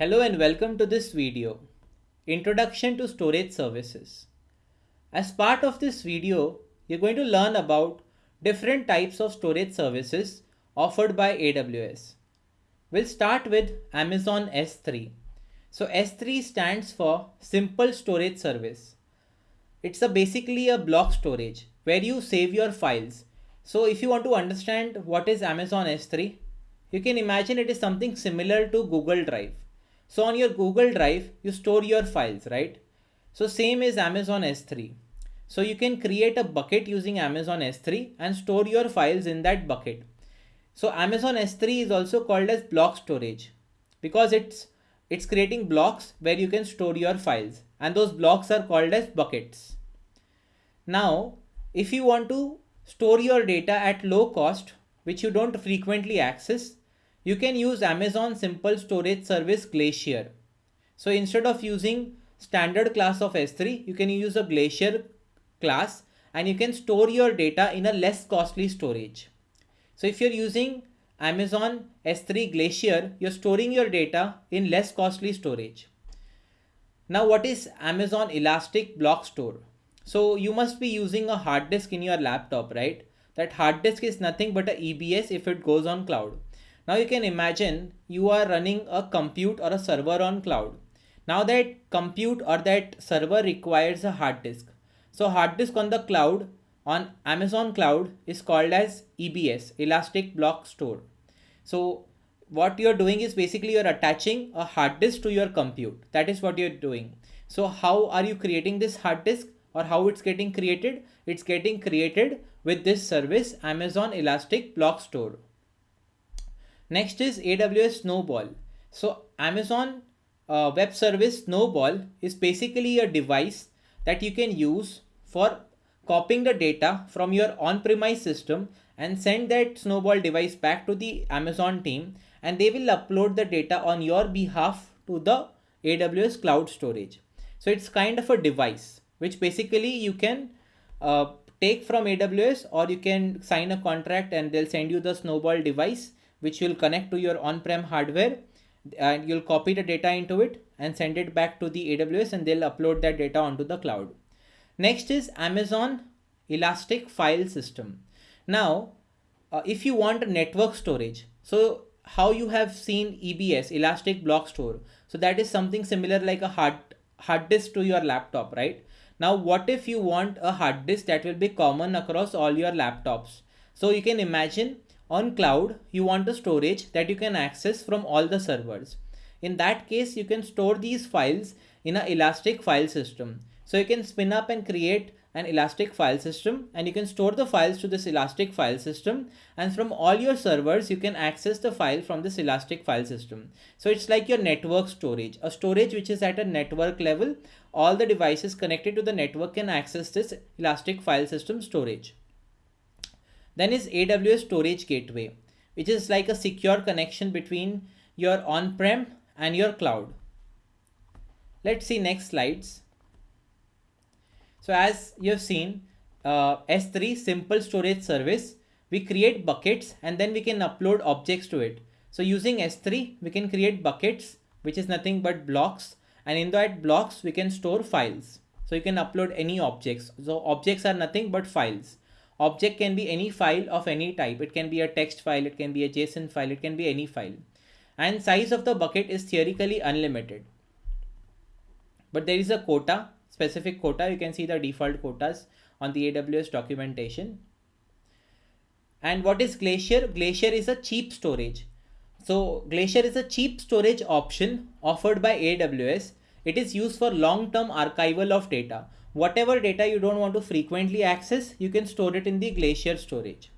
Hello and welcome to this video, Introduction to Storage Services. As part of this video, you're going to learn about different types of storage services offered by AWS. We'll start with Amazon S3. So S3 stands for Simple Storage Service. It's a basically a block storage where you save your files. So if you want to understand what is Amazon S3, you can imagine it is something similar to Google Drive. So on your Google Drive, you store your files, right? So same is Amazon S3. So you can create a bucket using Amazon S3 and store your files in that bucket. So Amazon S3 is also called as block storage because it's it's creating blocks where you can store your files and those blocks are called as buckets. Now, if you want to store your data at low cost, which you don't frequently access, you can use Amazon Simple Storage Service Glacier. So instead of using standard class of S3, you can use a Glacier class and you can store your data in a less costly storage. So if you're using Amazon S3 Glacier, you're storing your data in less costly storage. Now what is Amazon Elastic Block Store? So you must be using a hard disk in your laptop, right? That hard disk is nothing but a EBS if it goes on cloud. Now you can imagine you are running a compute or a server on cloud. Now that compute or that server requires a hard disk. So hard disk on the cloud on Amazon cloud is called as EBS, Elastic Block Store. So what you're doing is basically you're attaching a hard disk to your compute. That is what you're doing. So how are you creating this hard disk or how it's getting created? It's getting created with this service Amazon Elastic Block Store. Next is AWS Snowball. So Amazon uh, Web Service Snowball is basically a device that you can use for copying the data from your on-premise system and send that Snowball device back to the Amazon team and they will upload the data on your behalf to the AWS cloud storage. So it's kind of a device which basically you can uh, take from AWS or you can sign a contract and they'll send you the Snowball device which you'll connect to your on-prem hardware and you'll copy the data into it and send it back to the AWS and they'll upload that data onto the cloud. Next is Amazon Elastic File System. Now, uh, if you want network storage, so how you have seen EBS, Elastic Block Store. So that is something similar like a hard, hard disk to your laptop, right? Now, what if you want a hard disk that will be common across all your laptops? So you can imagine on cloud, you want a storage that you can access from all the servers. In that case, you can store these files in an elastic file system. So you can spin up and create an elastic file system and you can store the files to this elastic file system and from all your servers you can access the file from this elastic file system so it's like your network storage a storage which is at a network level all the devices connected to the network can access this elastic file system storage then is aws storage gateway which is like a secure connection between your on-prem and your cloud let's see next slides so as you have seen, uh, S3 simple storage service, we create buckets and then we can upload objects to it. So using S3, we can create buckets, which is nothing but blocks. And in that blocks, we can store files. So you can upload any objects. So objects are nothing but files. Object can be any file of any type. It can be a text file. It can be a JSON file. It can be any file. And size of the bucket is theoretically unlimited. But there is a quota specific quota, you can see the default quotas on the AWS documentation. And what is Glacier? Glacier is a cheap storage. So Glacier is a cheap storage option offered by AWS. It is used for long-term archival of data. Whatever data you don't want to frequently access, you can store it in the Glacier storage.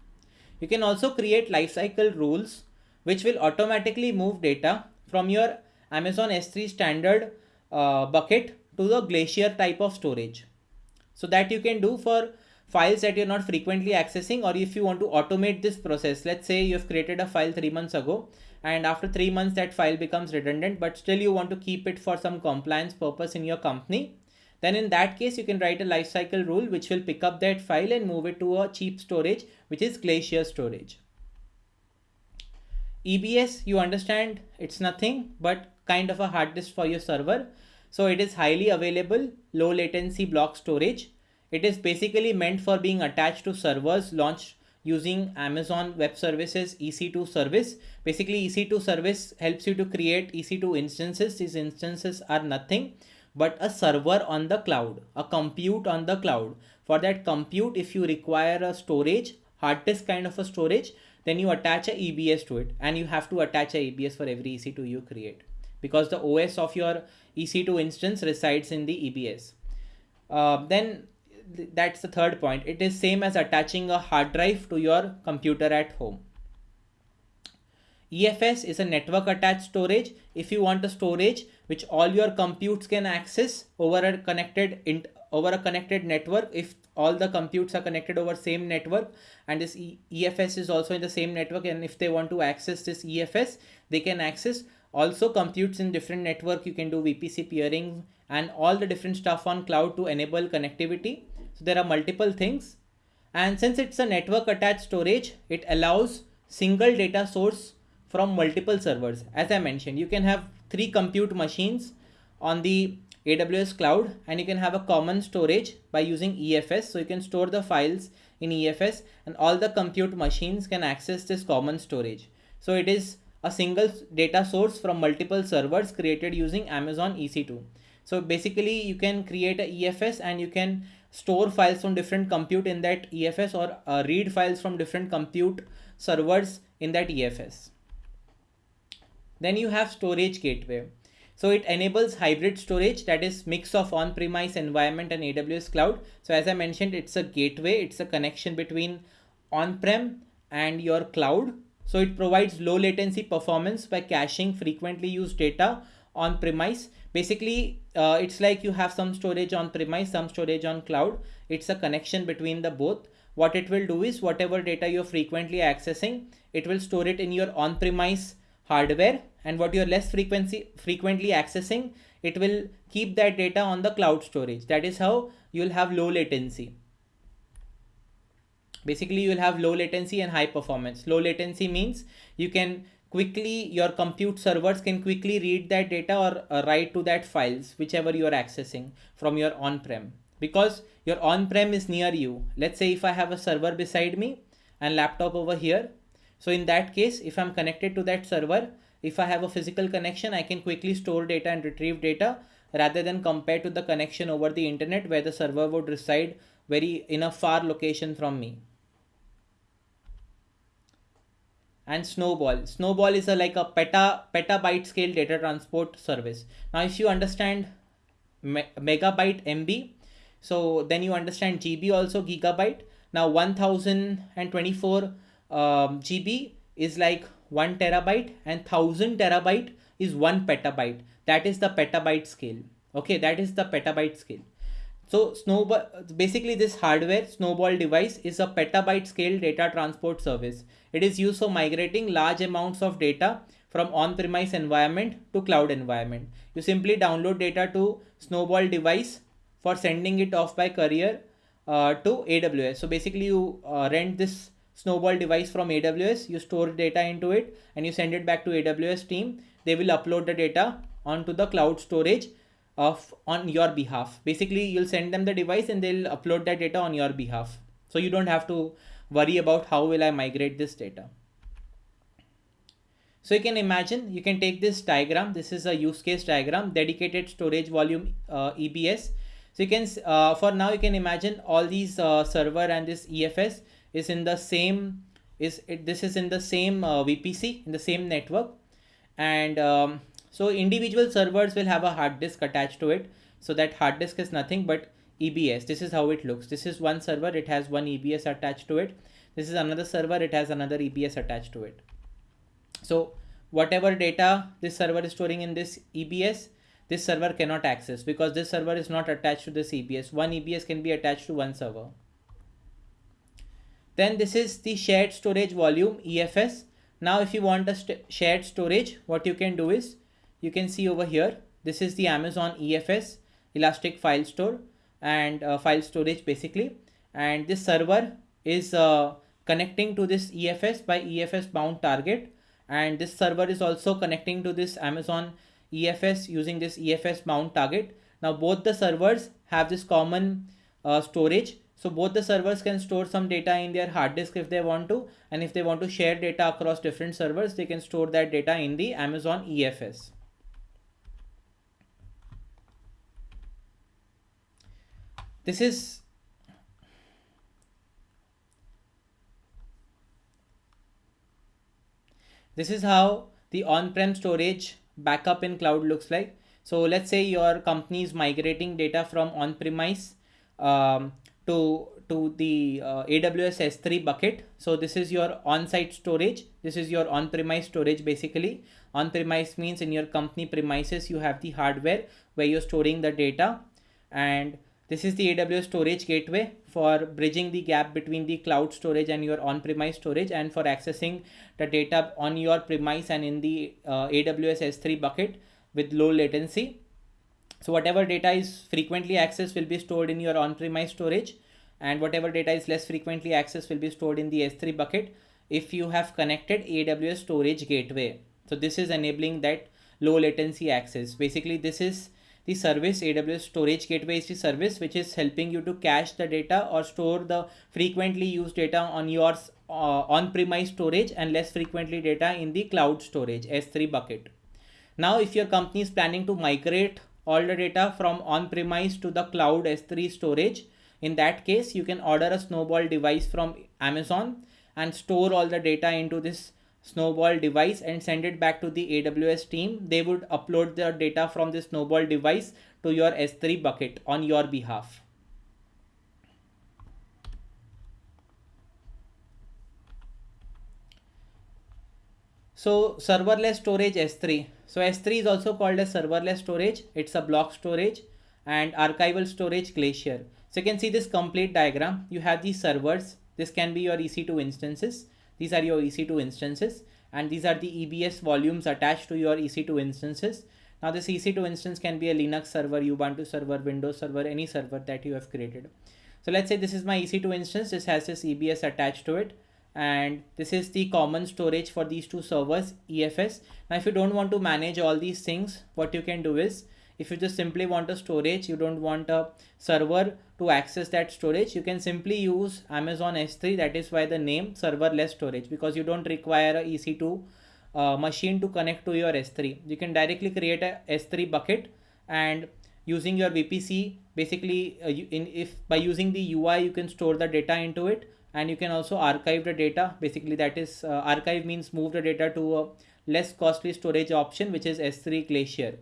You can also create lifecycle rules which will automatically move data from your Amazon S3 standard uh, bucket to the glacier type of storage. So that you can do for files that you're not frequently accessing or if you want to automate this process, let's say you've created a file three months ago and after three months that file becomes redundant, but still you want to keep it for some compliance purpose in your company. Then in that case, you can write a lifecycle rule which will pick up that file and move it to a cheap storage, which is Glacier storage. EBS, you understand it's nothing but kind of a hard disk for your server. So it is highly available, low latency block storage. It is basically meant for being attached to servers launched using Amazon Web Services EC2 service. Basically EC2 service helps you to create EC2 instances. These instances are nothing but a server on the cloud, a compute on the cloud. For that compute, if you require a storage, hard disk kind of a storage, then you attach a EBS to it and you have to attach a EBS for every EC2 you create because the OS of your EC2 instance resides in the EBS. Uh, then th that's the third point. It is same as attaching a hard drive to your computer at home. EFS is a network attached storage. If you want a storage which all your computes can access over a connected over a connected network, if all the computes are connected over same network and this EFS is also in the same network and if they want to access this EFS, they can access also computes in different network. You can do VPC peering and all the different stuff on cloud to enable connectivity. So there are multiple things. And since it's a network attached storage, it allows single data source from multiple servers. As I mentioned, you can have three compute machines on the AWS cloud and you can have a common storage by using EFS. So you can store the files in EFS and all the compute machines can access this common storage. So it is a single data source from multiple servers created using Amazon EC2. So basically you can create a EFS and you can store files from different compute in that EFS or uh, read files from different compute servers in that EFS. Then you have storage gateway. So it enables hybrid storage that is mix of on-premise environment and AWS cloud. So as I mentioned, it's a gateway. It's a connection between on-prem and your cloud. So it provides low latency performance by caching frequently used data on premise. Basically, uh, it's like you have some storage on premise, some storage on cloud. It's a connection between the both. What it will do is whatever data you're frequently accessing, it will store it in your on-premise hardware and what you're less frequency frequently accessing, it will keep that data on the cloud storage. That is how you'll have low latency. Basically, you'll have low latency and high performance. Low latency means you can quickly, your compute servers can quickly read that data or uh, write to that files, whichever you are accessing from your on-prem. Because your on-prem is near you. Let's say if I have a server beside me and laptop over here, so in that case, if I'm connected to that server, if I have a physical connection, I can quickly store data and retrieve data rather than compare to the connection over the internet where the server would reside very in a far location from me. And Snowball. Snowball is a like a peta petabyte scale data transport service. Now, if you understand me megabyte MB, so then you understand GB also gigabyte. Now 1024 um, GB is like 1 terabyte and 1000 terabyte is 1 petabyte. That is the petabyte scale. Okay, that is the petabyte scale. So Snowball, basically this hardware Snowball device is a petabyte scale data transport service. It is used for migrating large amounts of data from on-premise environment to cloud environment. You simply download data to Snowball device for sending it off by courier uh, to AWS. So basically you uh, rent this snowball device from AWS, you store data into it and you send it back to AWS team. They will upload the data onto the cloud storage of on your behalf. Basically, you'll send them the device and they'll upload that data on your behalf. So you don't have to worry about how will I migrate this data. So you can imagine, you can take this diagram. This is a use case diagram, dedicated storage volume uh, EBS. So you can, uh, for now, you can imagine all these uh, server and this EFS is in the same is it this is in the same uh, VPC in the same network. And um, so individual servers will have a hard disk attached to it. So that hard disk is nothing but EBS this is how it looks. This is one server it has one EBS attached to it. This is another server it has another EBS attached to it. So whatever data this server is storing in this EBS this server cannot access because this server is not attached to this EBS one EBS can be attached to one server then this is the shared storage volume EFS. Now if you want a st shared storage, what you can do is you can see over here, this is the Amazon EFS Elastic File Store and uh, file storage basically. And this server is uh, connecting to this EFS by EFS bound target. And this server is also connecting to this Amazon EFS using this EFS bound target. Now both the servers have this common uh, storage. So both the servers can store some data in their hard disk if they want to. And if they want to share data across different servers, they can store that data in the Amazon EFS. This is This is how the on-prem storage backup in cloud looks like. So let's say your company is migrating data from on-premise um, to to the uh, AWS S3 bucket. So this is your on-site storage. This is your on-premise storage basically. On-premise means in your company premises you have the hardware where you're storing the data and this is the AWS storage gateway for bridging the gap between the cloud storage and your on-premise storage and for accessing the data on your premise and in the uh, AWS S3 bucket with low latency. So whatever data is frequently accessed will be stored in your on-premise storage and whatever data is less frequently accessed will be stored in the S3 bucket if you have connected AWS storage gateway. So this is enabling that low latency access. Basically this is the service AWS storage gateway is the service which is helping you to cache the data or store the frequently used data on your uh, on-premise storage and less frequently data in the cloud storage S3 bucket. Now, if your company is planning to migrate all the data from on-premise to the cloud S3 storage, in that case, you can order a snowball device from Amazon and store all the data into this snowball device and send it back to the AWS team. They would upload the data from the snowball device to your S3 bucket on your behalf. So serverless storage S3. So S3 is also called as serverless storage. It's a block storage and archival storage Glacier. So you can see this complete diagram. You have these servers. This can be your EC2 instances these are your EC2 instances and these are the EBS volumes attached to your EC2 instances. Now this EC2 instance can be a Linux server, Ubuntu server, Windows server, any server that you have created. So let's say this is my EC2 instance. This has this EBS attached to it. And this is the common storage for these two servers, EFS. Now, if you don't want to manage all these things, what you can do is if you just simply want a storage, you don't want a server to access that storage, you can simply use Amazon S3. That is why the name serverless storage because you don't require a EC2 uh, machine to connect to your S3. You can directly create a S3 bucket and using your VPC basically uh, you, in if by using the UI you can store the data into it and you can also archive the data basically that is uh, archive means move the data to a less costly storage option which is S3 Glacier.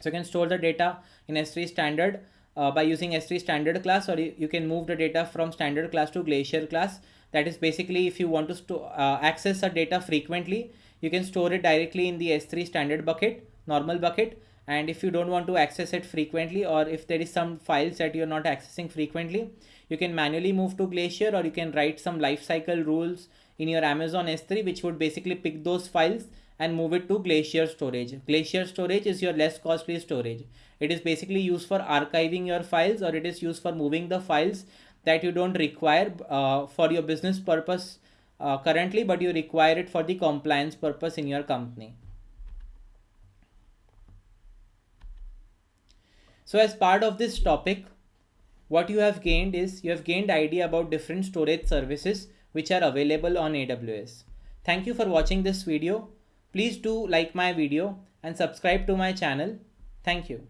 So you can store the data in S3 standard uh, by using S3 standard class or you can move the data from standard class to glacier class. That is basically if you want to uh, access a data frequently, you can store it directly in the S3 standard bucket, normal bucket. And if you don't want to access it frequently or if there is some files that you're not accessing frequently, you can manually move to Glacier or you can write some lifecycle rules in your Amazon S3 which would basically pick those files and move it to Glacier storage. Glacier storage is your less costly storage. It is basically used for archiving your files or it is used for moving the files that you don't require uh, for your business purpose uh, currently, but you require it for the compliance purpose in your company. So as part of this topic, what you have gained is you have gained idea about different storage services which are available on AWS. Thank you for watching this video. Please do like my video and subscribe to my channel. Thank you.